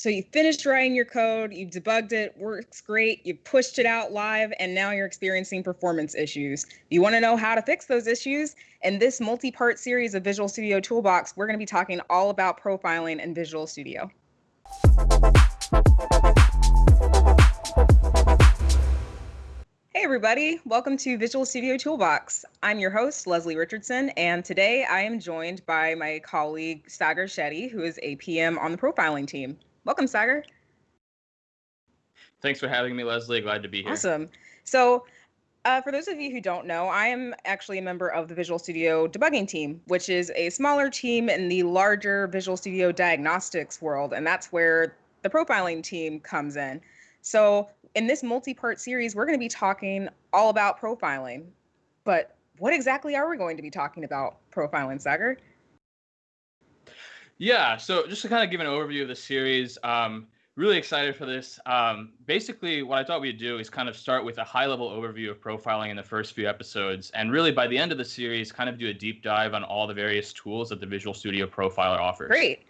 So you finished writing your code, you debugged it, works great, you pushed it out live, and now you're experiencing performance issues. You want to know how to fix those issues? In this multi-part series of Visual Studio Toolbox, we're going to be talking all about profiling in Visual Studio. Hey everybody, welcome to Visual Studio Toolbox. I'm your host, Leslie Richardson, and today I am joined by my colleague, Sagar Shetty, who is a PM on the profiling team. Welcome, Sagar. Thanks for having me, Leslie. Glad to be here. Awesome. So, uh, for those of you who don't know, I am actually a member of the Visual Studio debugging team, which is a smaller team in the larger Visual Studio diagnostics world, and that's where the profiling team comes in. So, in this multi-part series, we're going to be talking all about profiling. But what exactly are we going to be talking about profiling, Sagar? Yeah, so just to kind of give an overview of the series, um, really excited for this. Um, basically, what I thought we'd do is kind of start with a high-level overview of profiling in the first few episodes, and really by the end of the series, kind of do a deep dive on all the various tools that the Visual Studio Profiler offers. Great.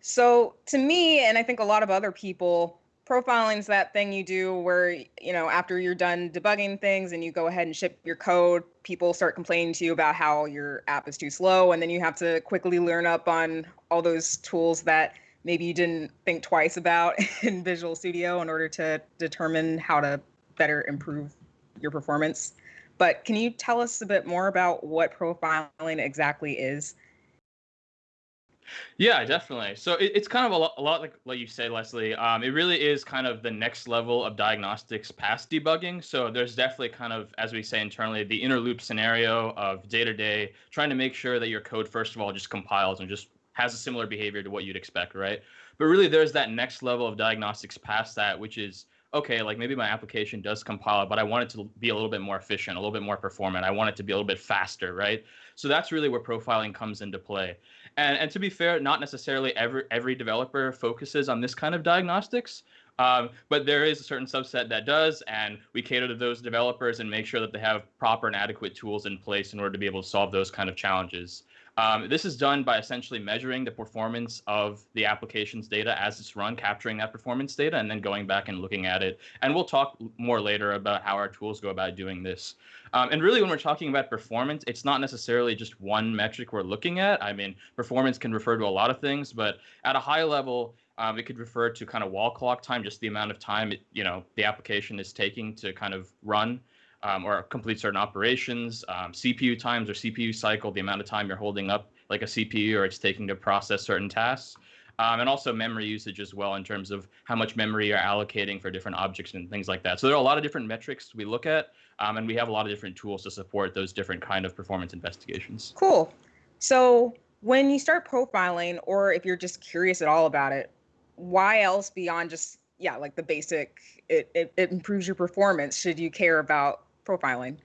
So to me, and I think a lot of other people, profiling is that thing you do where you know after you're done debugging things and you go ahead and ship your code people start complaining to you about how your app is too slow and then you have to quickly learn up on all those tools that maybe you didn't think twice about in visual studio in order to determine how to better improve your performance. But can you tell us a bit more about what profiling exactly is yeah, definitely. So it, it's kind of a lot, a lot like what you said, Leslie. Um, it really is kind of the next level of diagnostics past debugging. So there's definitely kind of, as we say internally, the inner loop scenario of day to day, trying to make sure that your code, first of all, just compiles and just has a similar behavior to what you'd expect, right? But really, there's that next level of diagnostics past that, which is okay, like maybe my application does compile, but I want it to be a little bit more efficient, a little bit more performant. I want it to be a little bit faster, right? So that's really where profiling comes into play. And and to be fair, not necessarily every every developer focuses on this kind of diagnostics. Um, but there is a certain subset that does, and we cater to those developers and make sure that they have proper and adequate tools in place in order to be able to solve those kind of challenges. Um, this is done by essentially measuring the performance of the application's data as it's run, capturing that performance data, and then going back and looking at it. And we'll talk more later about how our tools go about doing this. Um, and really, when we're talking about performance, it's not necessarily just one metric we're looking at. I mean, performance can refer to a lot of things, but at a high level, um, it could refer to kind of wall clock time, just the amount of time it, you know the application is taking to kind of run um, or complete certain operations, um, CPU times or CPU cycle, the amount of time you're holding up like a CPU or it's taking to process certain tasks. Um, and also memory usage as well in terms of how much memory you're allocating for different objects and things like that. So there are a lot of different metrics we look at, um, and we have a lot of different tools to support those different kind of performance investigations. Cool. So when you start profiling, or if you're just curious at all about it, why else beyond just yeah, like the basic, it, it, it improves your performance. Should you care about profiling?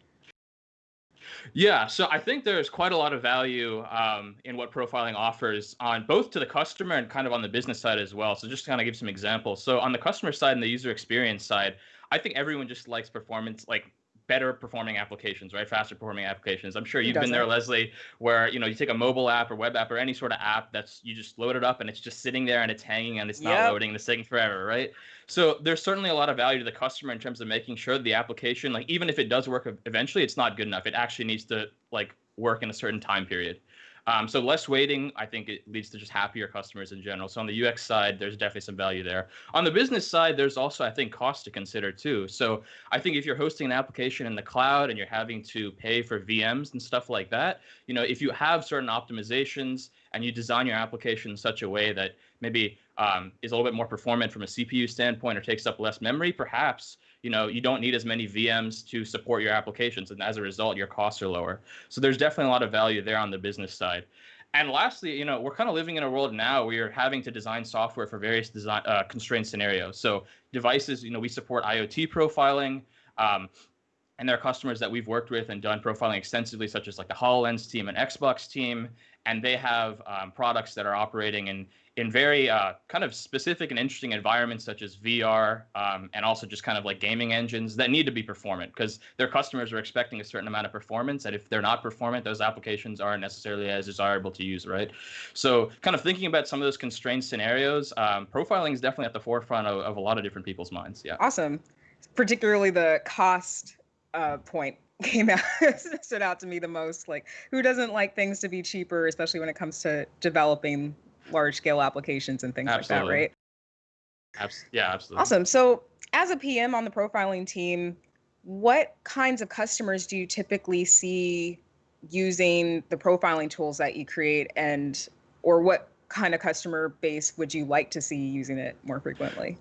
Yeah, so I think there's quite a lot of value um, in what profiling offers on both to the customer and kind of on the business side as well. So just to kind of give some examples. So on the customer side and the user experience side, I think everyone just likes performance, like better performing applications, right? Faster performing applications. I'm sure you've been there, Leslie, where you know you take a mobile app or web app or any sort of app that's you just load it up and it's just sitting there and it's hanging and it's not yep. loading, it's taking forever, right? So there's certainly a lot of value to the customer in terms of making sure the application, like even if it does work eventually, it's not good enough. It actually needs to like work in a certain time period. Um, so less waiting, I think it leads to just happier customers in general. So on the UX side, there's definitely some value there. On the business side, there's also, I think, cost to consider too. So I think if you're hosting an application in the cloud and you're having to pay for VMs and stuff like that, you know, if you have certain optimizations and you design your application in such a way that maybe um, is a little bit more performant from a CPU standpoint or takes up less memory, perhaps you know you don't need as many VMs to support your applications, and as a result, your costs are lower. So there's definitely a lot of value there on the business side. And lastly, you know, we're kind of living in a world now where you're having to design software for various design uh, constrained scenarios. So devices, you know, we support IoT profiling. Um, and there are customers that we've worked with and done profiling extensively, such as like the HoloLens team and Xbox team, and they have um, products that are operating in in very uh, kind of specific and interesting environments such as VR um, and also just kind of like gaming engines that need to be performant because their customers are expecting a certain amount of performance. And if they're not performant, those applications aren't necessarily as desirable to use, right? So, kind of thinking about some of those constrained scenarios, um, profiling is definitely at the forefront of, of, a lot of different people's minds. Yeah. Awesome. Particularly the cost uh, point came out stood out to me the most like who doesn't like things to be cheaper especially when it comes to developing large scale applications and things absolutely. like that, right? Abs- yeah, absolutely. Awesome. So, as a PM on the profiling team, what kinds of customers do you typically see using the profiling tools that you create and or what kind of customer base would you like to see using it more frequently?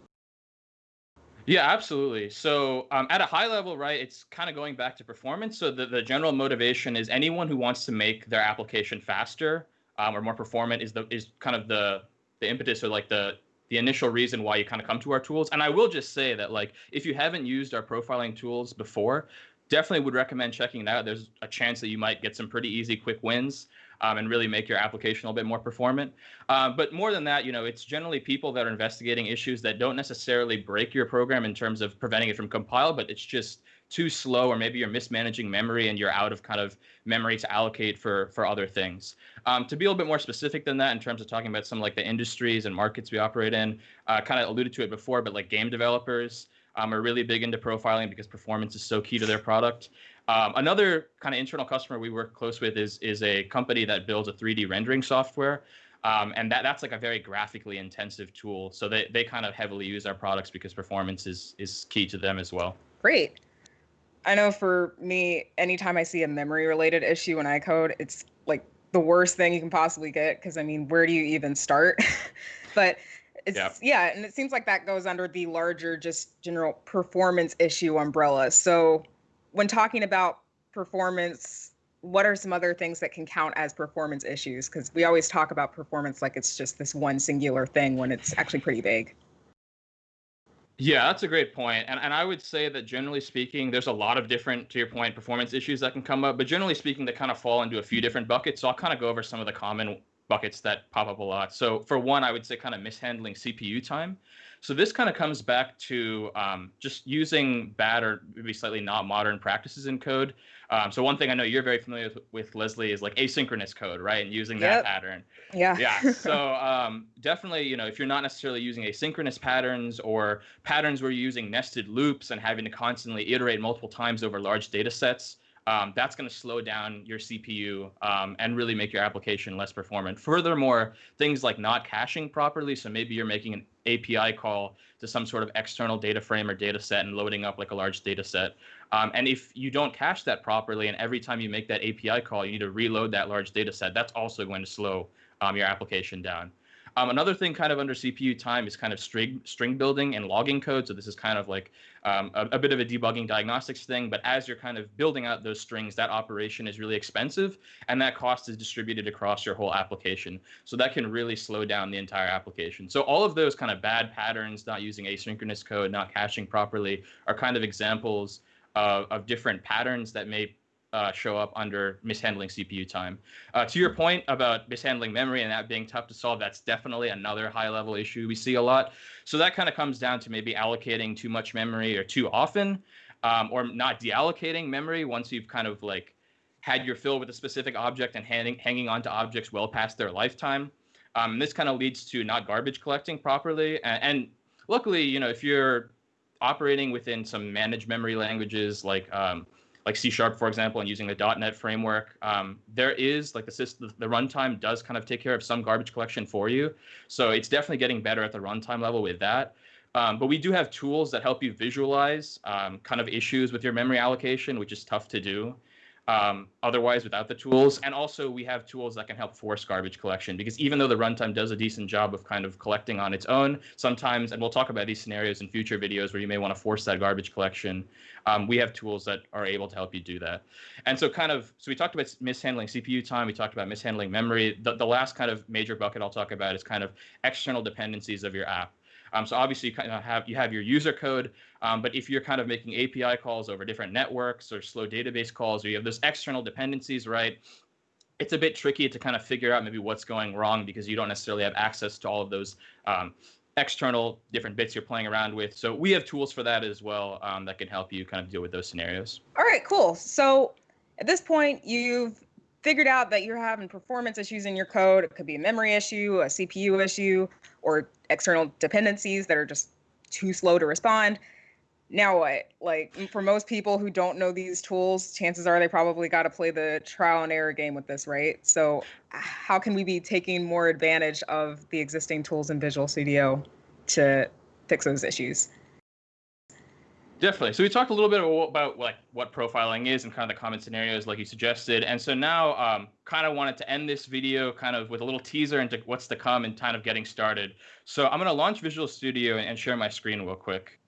Yeah, absolutely. So, um, at a high level, right, it's kind of going back to performance. So, the, the general motivation is anyone who wants to make their application faster um, or more performant is the is kind of the the impetus or like the the initial reason why you kind of come to our tools. And I will just say that like if you haven't used our profiling tools before, definitely would recommend checking it out. There's a chance that you might get some pretty easy, quick wins. Um, and really make your application a little bit more performant. Uh, but more than that, you know, it's generally people that are investigating issues that don't necessarily break your program in terms of preventing it from compile, but it's just too slow or maybe you're mismanaging memory and you're out of kind of memory to allocate for for other things um, to be a little bit more specific than that in terms of talking about some like the industries and markets we operate in uh, kind of alluded to it before but like game developers um, are really big into profiling because performance is so key to their product um, another kind of internal customer we work close with is is a company that builds a 3d rendering software um, and that that's like a very graphically intensive tool so they, they kind of heavily use our products because performance is is key to them as well great I know for me, anytime I see a memory related issue in iCode, it's like the worst thing you can possibly get because I mean, where do you even start? but it's yep. yeah, and it seems like that goes under the larger just general performance issue umbrella. So when talking about performance, what are some other things that can count as performance issues? Because we always talk about performance like it's just this one singular thing when it's actually pretty big. Yeah, that's a great point. And and I would say that generally speaking, there's a lot of different, to your point, performance issues that can come up. But generally speaking, they kind of fall into a few different buckets. So I'll kind of go over some of the common buckets that pop up a lot. So for one, I would say kind of mishandling CPU time. So this kind of comes back to um, just using bad or maybe slightly not modern practices in code. Um, so one thing I know you're very familiar with, with, Leslie is like asynchronous code, right? And using yep. that pattern. Yeah. Yeah. So um, definitely, you know, if you're not necessarily using asynchronous patterns or patterns where you're using nested loops and having to constantly iterate multiple times over large data sets, um, that's going to slow down your CPU um, and really make your application less performant. Furthermore, things like not caching properly, so maybe you're making an API call to some sort of external data frame or data set and loading up like a large data set. Um, and if you don't cache that properly, and every time you make that API call, you need to reload that large data set, that's also going to slow um, your application down. Um, another thing kind of under CPU time is kind of string, string building and logging code. So this is kind of like um, a, a, bit of a debugging diagnostics thing. But as you're kind of building out those strings, that operation is really expensive and that cost is distributed across your whole application. So that can really slow down the entire application. So all of those kind of bad patterns, not using asynchronous code, not caching properly, are kind of examples of, of different patterns that may uh, show up under mishandling CPU time. Uh, to your point about mishandling memory and that being tough to solve, that's definitely another high level issue we see a lot. So that kind of comes down to maybe allocating too much memory or too often, um, or not deallocating memory once you've kind of like had your fill with a specific object and hanging, hanging on to objects well past their lifetime. Um, this kind of leads to not garbage collecting properly. And, and luckily, you know, if you're operating within some managed memory languages like um, like C sharp, for example, and using the .NET framework, um, there is like the system, the runtime does kind of take care of some garbage collection for you. So it's definitely getting better at the runtime level with that. Um, but we do have tools that help you visualize um, kind of issues with your memory allocation, which is tough to do um, otherwise without the tools. And also we have tools that can help force garbage collection because even though the runtime does a decent job of kind of collecting on its own, sometimes, and we'll talk about these scenarios in future videos where you may want to force that garbage collection, um, we have tools that are able to help you do that. And so kind of, so we talked about mishandling CPU time, we talked about mishandling memory. The, the last kind of major bucket I'll talk about is kind of external dependencies of your app. Um, so obviously you kind of have you have your user code, um, but if you're kind of making API calls over different networks or slow database calls, or you have those external dependencies, right? it's a bit tricky to kind of figure out maybe what's going wrong because you don't necessarily have access to all of those um, external different bits you're playing around with. So we have tools for that as well um, that can help you kind of deal with those scenarios. All right, cool. So at this point, you've figured out that you're having performance issues in your code. It could be a memory issue, a CPU issue, or external dependencies that are just too slow to respond. Now what? Like for most people who don't know these tools, chances are they probably got to play the trial and error game with this, right? So how can we be taking more advantage of the existing tools in Visual Studio to fix those issues? Definitely. So we talked a little bit about like what profiling is and kind of the common scenarios like you suggested. And so now um, kind of wanted to end this video kind of with a little teaser into what's to come and kind of getting started. So I'm going to launch Visual Studio and share my screen real quick.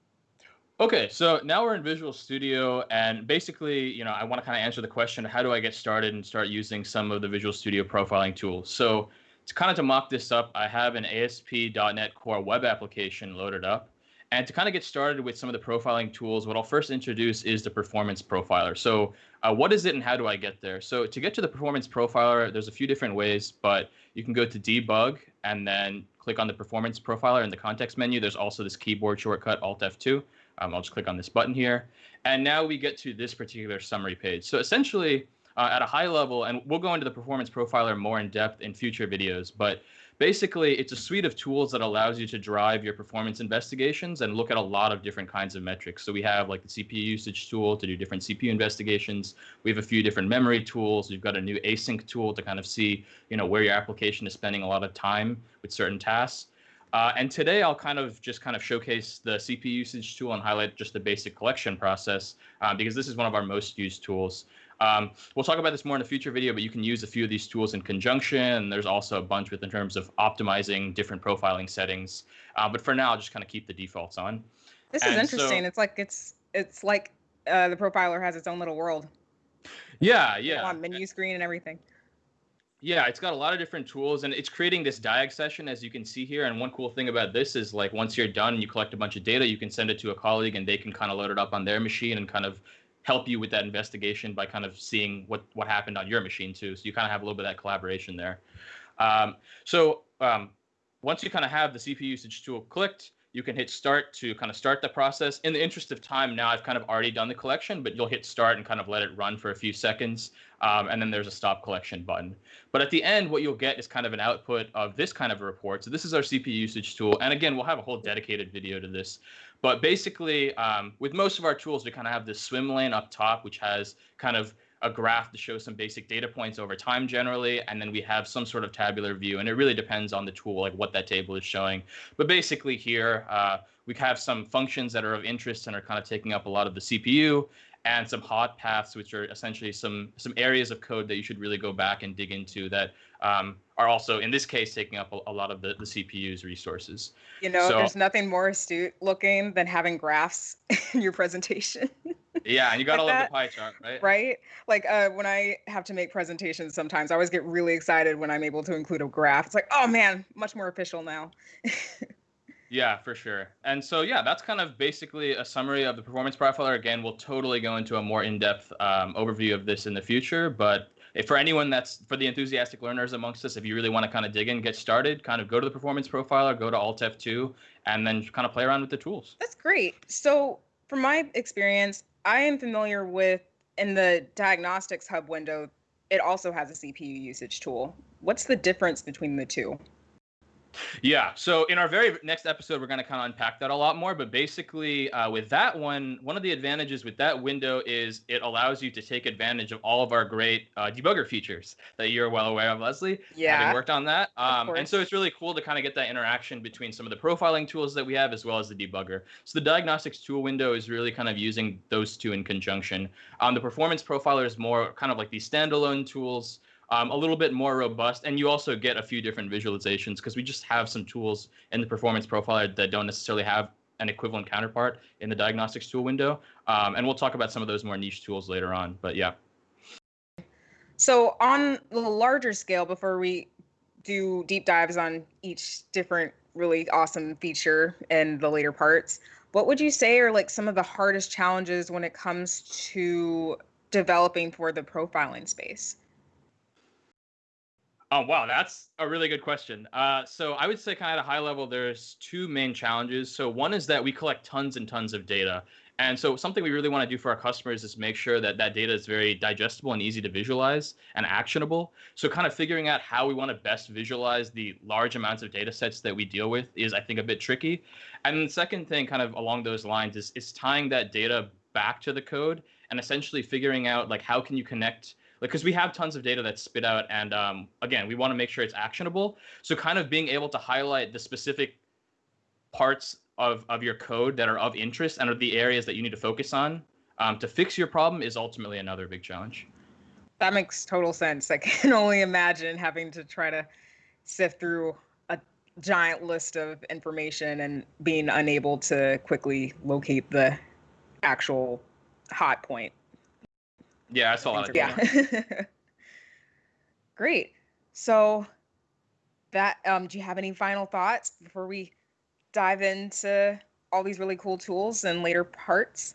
Okay, so now we're in Visual Studio, and basically, you know, I want to kind of answer the question: How do I get started and start using some of the Visual Studio profiling tools? So, to kind of to mock this up, I have an ASP.NET Core web application loaded up, and to kind of get started with some of the profiling tools, what I'll first introduce is the Performance Profiler. So, uh, what is it, and how do I get there? So, to get to the Performance Profiler, there's a few different ways, but you can go to Debug and then click on the Performance Profiler in the context menu. There's also this keyboard shortcut Alt F2 um, I'll just click on this button here. And now we get to this particular summary page. So essentially, uh, at a high level, and we'll go into the performance profiler more in depth in future videos, but basically it's a suite of tools that allows you to drive your performance investigations and look at a lot of different kinds of metrics. So we have like the CPU usage tool to do different CPU investigations. We have a few different memory tools. We've got a new async tool to kind of see, you know, where your application is spending a lot of time with certain tasks. Uh, and today I'll kind of just kind of showcase the CPU usage tool and highlight just the basic collection process uh, because this is one of our most used tools. Um, we'll talk about this more in a future video, but you can use a few of these tools in conjunction. And there's also a bunch with in terms of optimizing different profiling settings. Uh, but for now, I'll just kind of keep the defaults on. This and is interesting. So, it's like it's it's like uh, the profiler has its own little world. Yeah, yeah. On menu screen and everything. Yeah, it's got a lot of different tools and it's creating this diag session as you can see here. And one cool thing about this is like once you're done and you collect a bunch of data, you can send it to a colleague and they can kind of load it up on their machine and kind of help you with that investigation by kind of seeing what what happened on your machine too. So you kind of have a little bit of that collaboration there. Um, so um, once you kind of have the CPU usage tool clicked, you can hit start to kind of start the process. In the interest of time, now I've kind of already done the collection, but you'll hit start and kind of let it run for a few seconds. Um, and then there's a stop collection button. But at the end, what you'll get is kind of an output of this kind of a report. So this is our CPU usage tool. And again, we'll have a whole dedicated video to this. But basically, um, with most of our tools, we kind of have this swim lane up top, which has kind of a graph to show some basic data points over time generally, and then we have some sort of tabular view, and it really depends on the tool, like what that table is showing. But basically here, uh, we have some functions that are of interest and are kind of taking up a lot of the CPU, and some hot paths, which are essentially some some areas of code that you should really go back and dig into that um, are also, in this case, taking up a, a, lot of the, the CPU's resources. You know, so, there's nothing more astute looking than having graphs in your presentation. yeah, and you gotta like love that, the pie chart, right? Right. Like uh, when I have to make presentations, sometimes I always get really excited when I'm able to include a graph. It's like, oh man, much more official now. Yeah, for sure. And so, yeah, that's kind of basically a summary of the performance profiler. Again, we'll totally go into a more in-depth um, overview of this in the future. But if for anyone that's for the enthusiastic learners amongst us, if you really want to kind of dig in, get started, kind of go to the performance profiler, go to Alt F2, and then kind of play around with the tools. That's great. So, from my experience, I am familiar with in the diagnostics hub window, it also has a CPU usage tool. What's the difference between the two? Yeah. So in our very next episode, we're going to kind of unpack that a lot more. But basically, uh, with that one, one of the advantages with that window is it allows you to take advantage of all of our great uh, debugger features that you're well aware of, Leslie. Yeah. Having worked on that. Um, and so it's really cool to kind of get that interaction between some of the profiling tools that we have as well as the debugger. So the diagnostics tool window is really kind of using those two in conjunction. Um, the performance profiler is more kind of like these standalone tools um, a little bit more robust. And you also get a few different visualizations because we just have some tools in the performance profiler that don't necessarily have an equivalent counterpart in the diagnostics tool window. Um, and we'll talk about some of those more niche tools later on. But yeah. So on the larger scale, before we do deep dives on each different really awesome feature and the later parts, what would you say are like some of the hardest challenges when it comes to developing for the profiling space? Oh, wow, that's a really good question. Uh, so I would say kind of at a high level, there's two main challenges. So one is that we collect tons and tons of data. And so something we really want to do for our customers is make sure that that data is very digestible and easy to visualize and actionable. So kind of figuring out how we want to best visualize the large amounts of data sets that we deal with is, I think, a bit tricky. And the second thing kind of along those lines is, is tying that data back to the code and essentially figuring out like how can you connect because we have tons of data that's spit out and um, again we want to make sure it's actionable. So kind of being able to highlight the specific parts of, of your code that are of interest and are the areas that you need to focus on um, to fix your problem is ultimately another big challenge. That makes total sense. I can only imagine having to try to sift through a giant list of information and being unable to quickly locate the actual hot point yeah, I saw a lot of yeah. Great. So that um do you have any final thoughts before we dive into all these really cool tools and later parts?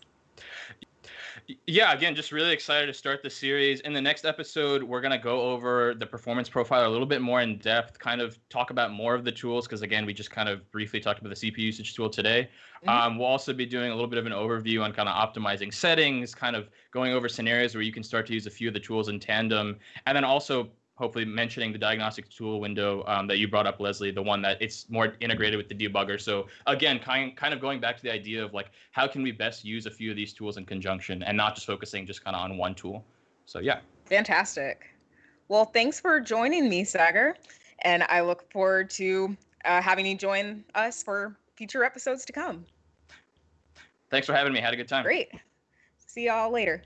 Yeah, again, just really excited to start the series. In the next episode, we're going to go over the performance profile a little bit more in depth, kind of talk about more of the tools, because again, we just kind of briefly talked about the CPU usage tool today. Mm-hmm. Um, we'll also be doing a little bit of an overview on kind of optimizing settings, kind of going over scenarios where you can start to use a few of the tools in tandem, and then also hopefully mentioning the diagnostic tool window um, that you brought up, Leslie, the one that it's more integrated with the debugger. So again, kind kind of going back to the idea of like how can we best use a few of these tools in conjunction and not just focusing just kind of on one tool. So yeah. Fantastic. Well, thanks for joining me, Sagar, and I look forward to uh, having you join us for future episodes to come. Thanks for having me. Had a good time. Great. See y'all later.